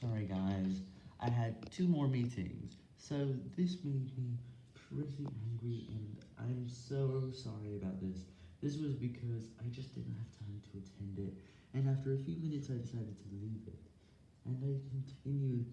Sorry guys, I had two more meetings, so this made me pretty angry and I'm so sorry about this. This was because I just didn't have time to attend it, and after a few minutes I decided to leave it, and I continued.